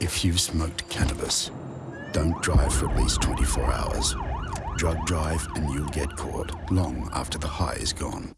if you've smoked cannabis, don't drive for at least 24 hours. Drug drive and you'll get caught long after the high is gone.